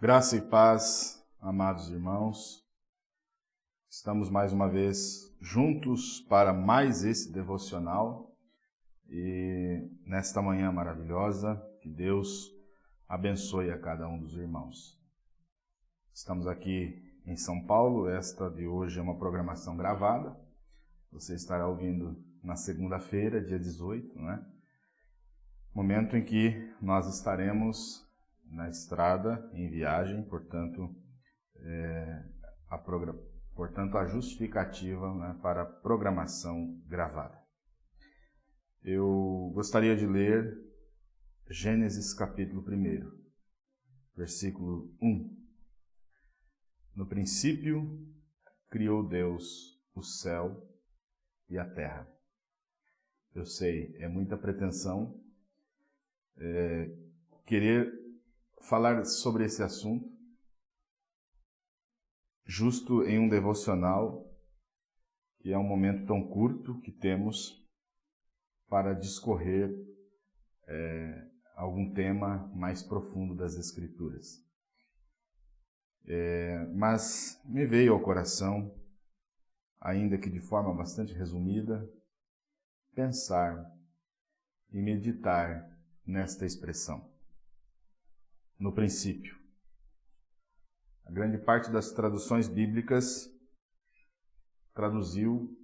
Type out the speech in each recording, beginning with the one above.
Graça e paz, amados irmãos. Estamos mais uma vez juntos para mais esse devocional e nesta manhã maravilhosa, que Deus abençoe a cada um dos irmãos. Estamos aqui em São Paulo, esta de hoje é uma programação gravada. Você estará ouvindo na segunda-feira, dia 18, não é? Momento em que nós estaremos na estrada, em viagem, portanto, é, a, portanto, a justificativa né, para a programação gravada. Eu gostaria de ler Gênesis capítulo 1, versículo 1. No princípio criou Deus o céu e a terra. Eu sei, é muita pretensão é, querer falar sobre esse assunto, justo em um devocional, que é um momento tão curto que temos para discorrer é, algum tema mais profundo das Escrituras. É, mas me veio ao coração, ainda que de forma bastante resumida, pensar e meditar nesta expressão no princípio. A grande parte das traduções bíblicas traduziu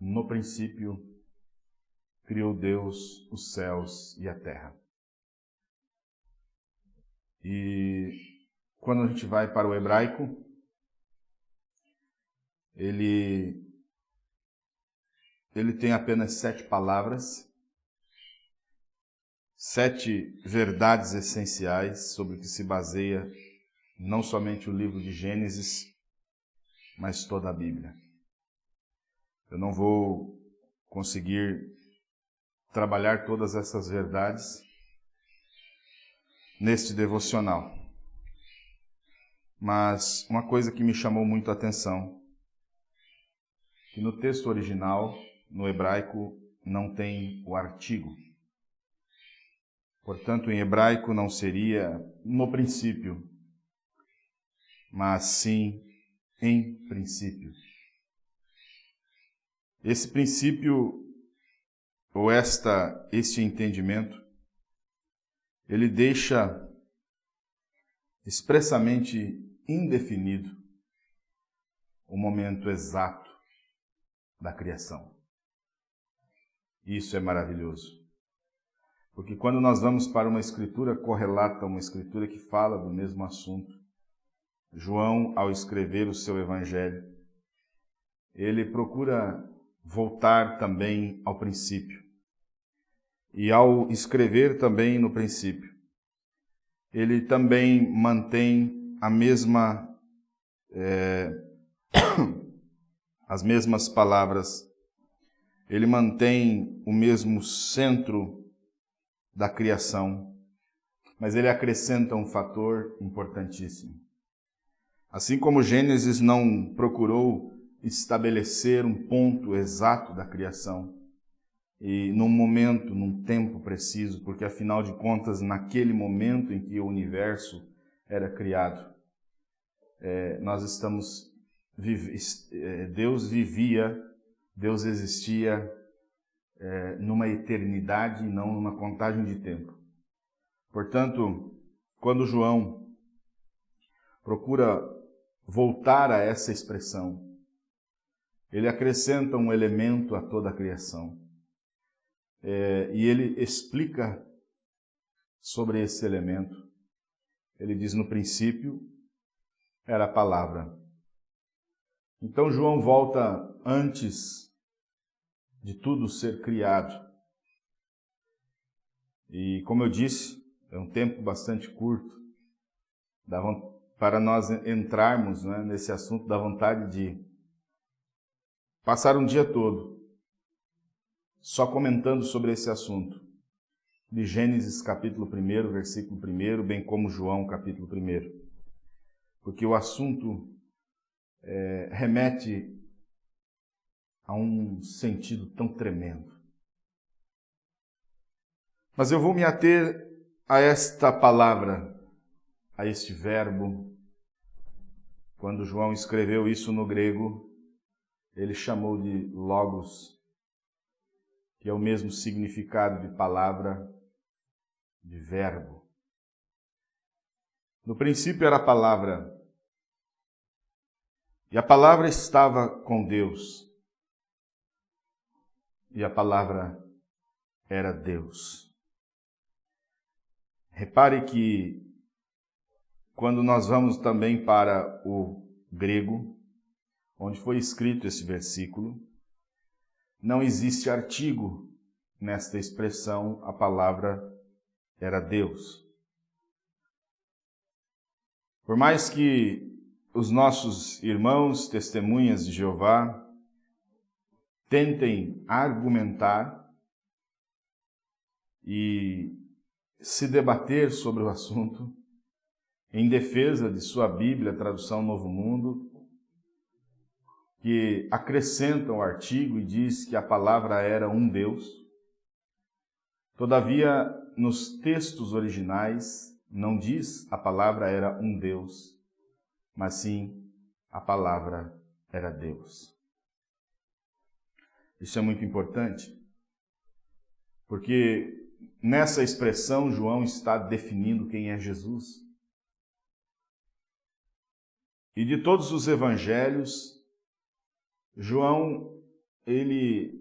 no princípio criou Deus os céus e a terra. E quando a gente vai para o hebraico, ele ele tem apenas sete palavras sete verdades essenciais sobre que se baseia não somente o livro de Gênesis, mas toda a Bíblia. Eu não vou conseguir trabalhar todas essas verdades neste devocional. Mas uma coisa que me chamou muito a atenção, que no texto original, no hebraico, não tem o artigo. Portanto, em hebraico não seria no princípio, mas sim em princípio. Esse princípio ou esta este entendimento ele deixa expressamente indefinido o momento exato da criação. Isso é maravilhoso. Porque quando nós vamos para uma escritura correlata, uma escritura que fala do mesmo assunto, João, ao escrever o seu evangelho, ele procura voltar também ao princípio. E ao escrever também no princípio, ele também mantém a mesma, é, as mesmas palavras, ele mantém o mesmo centro da criação, mas ele acrescenta um fator importantíssimo. Assim como Gênesis não procurou estabelecer um ponto exato da criação, e num momento, num tempo preciso, porque afinal de contas, naquele momento em que o universo era criado, é, nós estamos. É, Deus vivia, Deus existia é, numa eternidade e não numa contagem de tempo. Portanto, quando João procura voltar a essa expressão, ele acrescenta um elemento a toda a criação. É, e ele explica sobre esse elemento. Ele diz: no princípio era a palavra. Então João volta antes de tudo ser criado. E como eu disse, é um tempo bastante curto para nós entrarmos né, nesse assunto da vontade de passar um dia todo só comentando sobre esse assunto. De Gênesis capítulo 1, versículo 1, bem como João capítulo 1. Porque o assunto é, remete a um sentido tão tremendo. Mas eu vou me ater a esta palavra, a este verbo. Quando João escreveu isso no grego, ele chamou de logos, que é o mesmo significado de palavra, de verbo. No princípio era a palavra, e a palavra estava com Deus, e a palavra era Deus. Repare que quando nós vamos também para o grego, onde foi escrito esse versículo, não existe artigo nesta expressão, a palavra era Deus. Por mais que os nossos irmãos testemunhas de Jeová tentem argumentar e se debater sobre o assunto em defesa de sua Bíblia, tradução Novo Mundo, que acrescenta o artigo e diz que a palavra era um Deus. Todavia, nos textos originais, não diz a palavra era um Deus, mas sim a palavra era Deus. Isso é muito importante, porque nessa expressão João está definindo quem é Jesus. E de todos os evangelhos, João, ele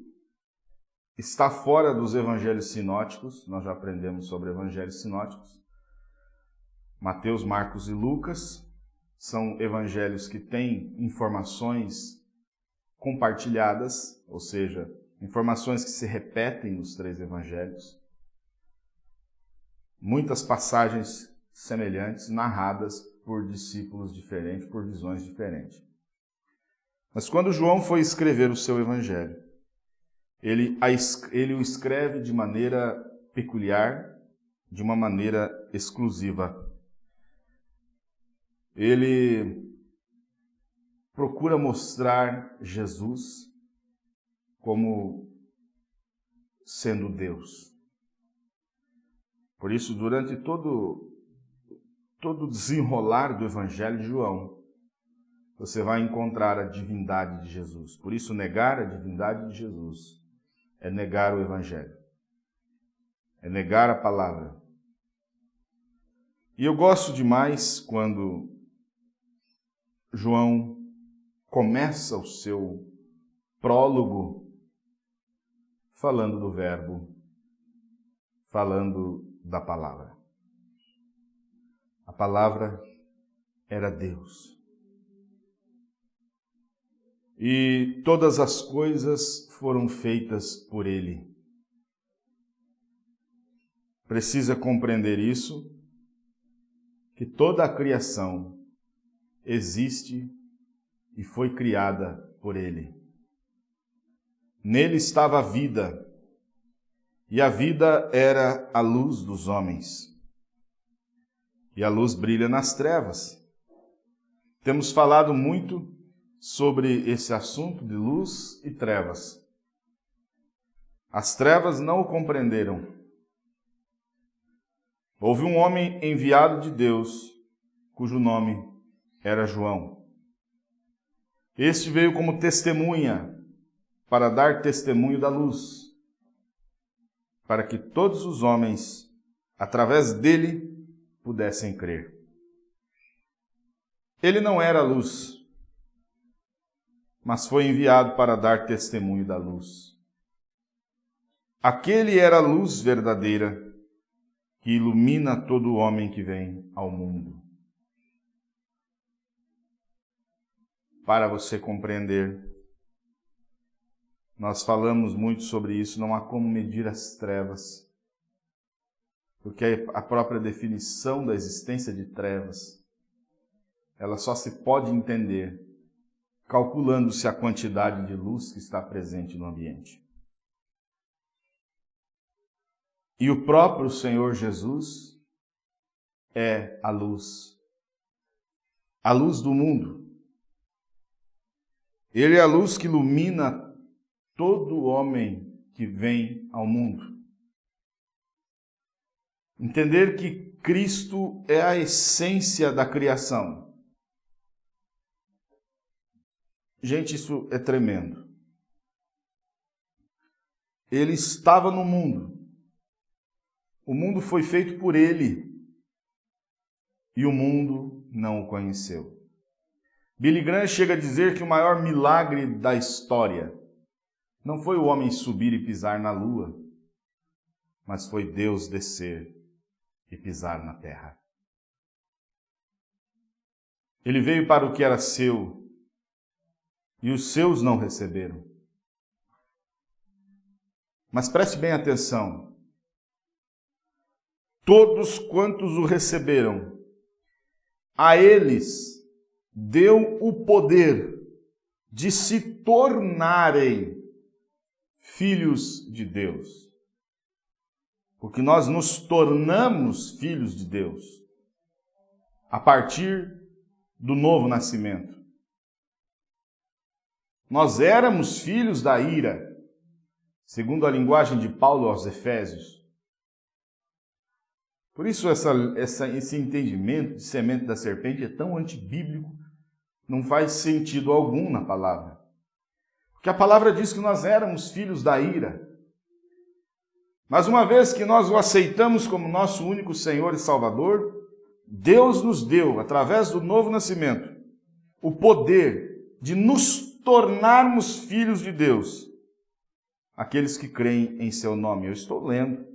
está fora dos evangelhos sinóticos, nós já aprendemos sobre evangelhos sinóticos. Mateus, Marcos e Lucas são evangelhos que têm informações compartilhadas, ou seja, informações que se repetem nos três evangelhos. Muitas passagens semelhantes narradas por discípulos diferentes, por visões diferentes. Mas quando João foi escrever o seu evangelho, ele, ele o escreve de maneira peculiar, de uma maneira exclusiva. Ele procura mostrar Jesus como sendo Deus. Por isso, durante todo todo o desenrolar do Evangelho de João, você vai encontrar a divindade de Jesus. Por isso, negar a divindade de Jesus é negar o Evangelho, é negar a palavra. E eu gosto demais quando João começa o seu prólogo falando do Verbo, falando da palavra. A palavra era Deus. E todas as coisas foram feitas por Ele. Precisa compreender isso, que toda a criação existe e foi criada por Ele. Nele estava a vida, e a vida era a luz dos homens. E a luz brilha nas trevas. Temos falado muito sobre esse assunto de luz e trevas. As trevas não o compreenderam. Houve um homem enviado de Deus, cujo nome era João. Este veio como testemunha, para dar testemunho da luz, para que todos os homens, através dele, pudessem crer. Ele não era luz, mas foi enviado para dar testemunho da luz. Aquele era a luz verdadeira que ilumina todo homem que vem ao mundo. Para você compreender. Nós falamos muito sobre isso, não há como medir as trevas, porque a própria definição da existência de trevas, ela só se pode entender calculando-se a quantidade de luz que está presente no ambiente. E o próprio Senhor Jesus é a luz, a luz do mundo. Ele é a luz que ilumina todo homem que vem ao mundo. Entender que Cristo é a essência da criação. Gente, isso é tremendo. Ele estava no mundo. O mundo foi feito por ele. E o mundo não o conheceu. Billy Graham chega a dizer que o maior milagre da história não foi o homem subir e pisar na lua, mas foi Deus descer e pisar na terra. Ele veio para o que era seu e os seus não receberam. Mas preste bem atenção. Todos quantos o receberam, a eles deu o poder de se tornarem filhos de Deus porque nós nos tornamos filhos de Deus a partir do novo nascimento. Nós éramos filhos da ira, segundo a linguagem de Paulo aos Efésios. Por isso essa, essa, esse entendimento de semente da serpente é tão antibíblico, não faz sentido algum na palavra. Porque a palavra diz que nós éramos filhos da ira. Mas uma vez que nós o aceitamos como nosso único Senhor e Salvador, Deus nos deu, através do novo nascimento, o poder de nos tornarmos filhos de Deus, aqueles que creem em seu nome. Eu estou lendo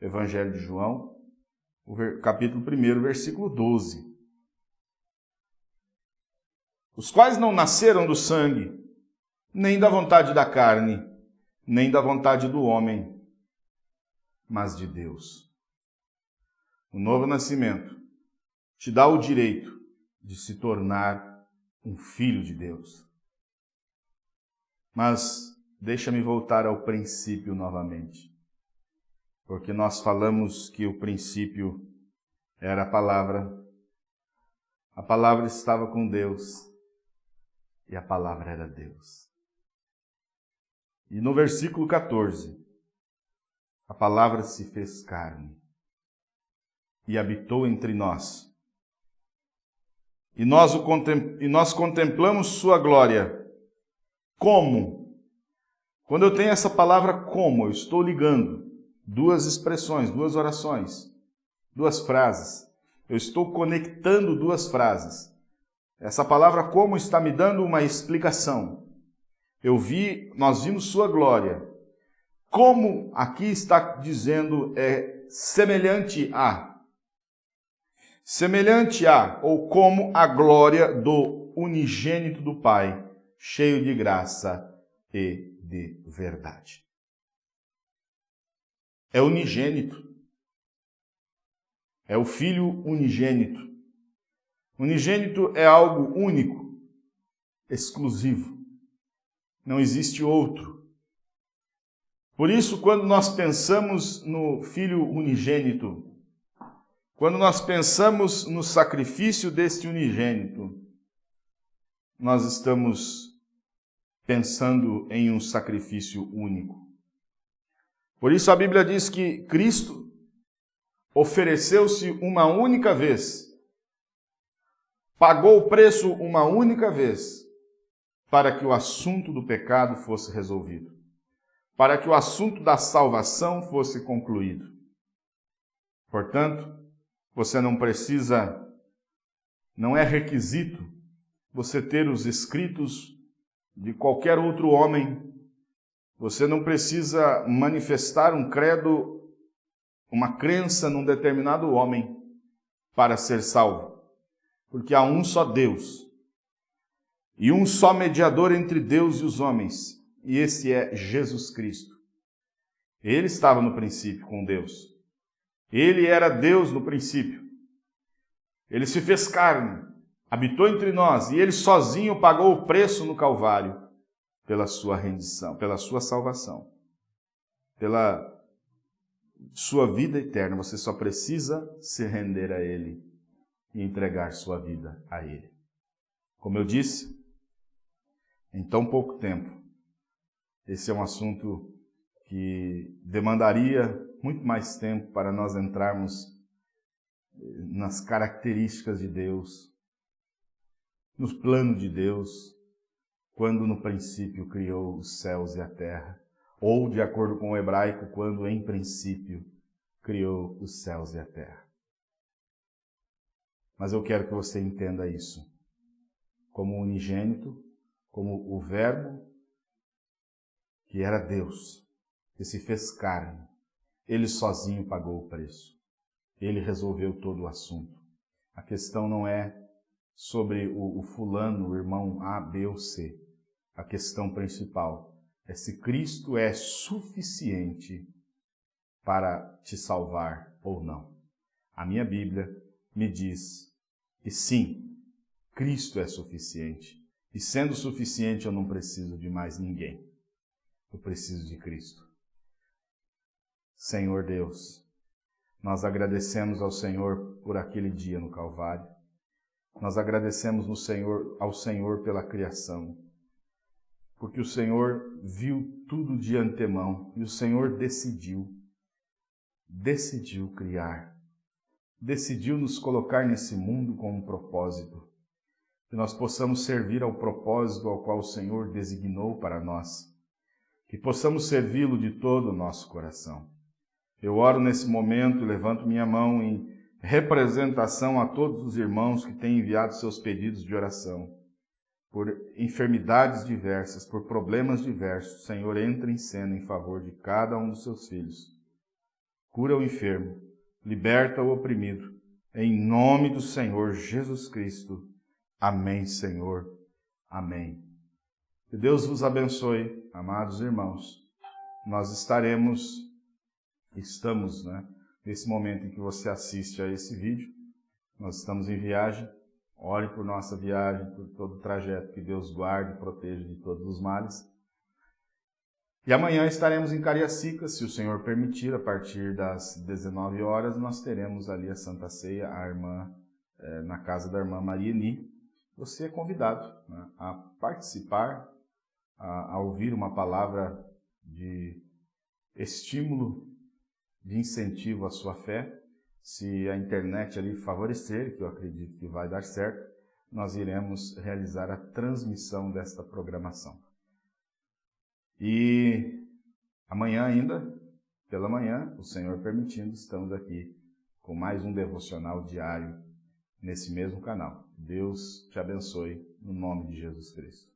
Evangelho de João, capítulo 1, versículo 12. Os quais não nasceram do sangue, nem da vontade da carne, nem da vontade do homem, mas de Deus. O novo nascimento te dá o direito de se tornar um filho de Deus. Mas deixa-me voltar ao princípio novamente. Porque nós falamos que o princípio era a palavra. A palavra estava com Deus e a palavra era Deus. E no versículo 14, a palavra se fez carne e habitou entre nós. E nós, o e nós contemplamos sua glória. Como? Quando eu tenho essa palavra como, eu estou ligando duas expressões, duas orações, duas frases. Eu estou conectando duas frases. Essa palavra como está me dando uma explicação. Eu vi, nós vimos sua glória como aqui está dizendo é semelhante a. Semelhante a, ou como a glória do unigênito do Pai, cheio de graça e de verdade. É unigênito. É o Filho unigênito. Unigênito é algo único, exclusivo. Não existe outro. Por isso, quando nós pensamos no Filho unigênito, quando nós pensamos no sacrifício deste unigênito, nós estamos pensando em um sacrifício único. Por isso a Bíblia diz que Cristo ofereceu-se uma única vez, pagou o preço uma única vez, para que o assunto do pecado fosse resolvido para que o assunto da salvação fosse concluído. Portanto, você não precisa, não é requisito você ter os escritos de qualquer outro homem. Você não precisa manifestar um credo, uma crença num determinado homem para ser salvo. Porque há um só Deus e um só mediador entre Deus e os homens, e esse é Jesus Cristo. Ele estava no princípio com Deus. Ele era Deus no princípio. Ele se fez carne, habitou entre nós e ele sozinho pagou o preço no Calvário pela sua rendição, pela sua salvação, pela sua vida eterna. Você só precisa se render a Ele e entregar sua vida a Ele. Como eu disse, em tão pouco tempo, esse é um assunto que demandaria muito mais tempo para nós entrarmos eh, nas características de Deus, no plano de Deus, quando no princípio criou os céus e a terra, ou de acordo com o hebraico, quando em princípio criou os céus e a terra. Mas eu quero que você entenda isso como unigênito, como o Verbo que era Deus, que se fez carne. Ele sozinho pagou o preço. Ele resolveu todo o assunto. A questão não é sobre o, o fulano, o irmão A, B ou C. A questão principal é se Cristo é suficiente para te salvar ou não. A minha Bíblia me diz que sim, Cristo é suficiente. E sendo suficiente, eu não preciso de mais ninguém. Eu preciso de Cristo. Senhor Deus, nós agradecemos ao Senhor por aquele dia no Calvário. Nós agradecemos no Senhor, ao Senhor pela criação, porque o Senhor viu tudo de antemão e o Senhor decidiu, decidiu criar, decidiu nos colocar nesse mundo com um propósito que nós possamos servir ao propósito ao qual o Senhor designou para nós, que possamos servi-lo de todo o nosso coração. Eu oro nesse momento, levanto minha mão em representação a todos os irmãos que têm enviado seus pedidos de oração. Por enfermidades diversas, por problemas diversos, Senhor, entra em cena em favor de cada um dos seus filhos. Cura o enfermo, liberta o oprimido, em nome do Senhor Jesus Cristo. Amém, Senhor. Amém. Que Deus vos abençoe, amados irmãos. Nós estaremos, estamos, né, nesse momento em que você assiste a esse vídeo, nós estamos em viagem. Ore por nossa viagem, por todo o trajeto, que Deus guarde e proteja de todos os males. E amanhã estaremos em Cariacica, se o Senhor permitir, a partir das 19 horas, nós teremos ali a Santa Ceia, a irmã, é, na casa da irmã Marieni, você é convidado né, a participar, a, a ouvir uma palavra de estímulo, de incentivo à sua fé. Se a internet ali favorecer, que eu acredito que vai dar certo, nós iremos realizar a transmissão desta programação. E amanhã ainda, pela manhã, o Senhor permitindo, estamos aqui com mais um devocional diário nesse mesmo canal. Deus te abençoe no nome de Jesus Cristo.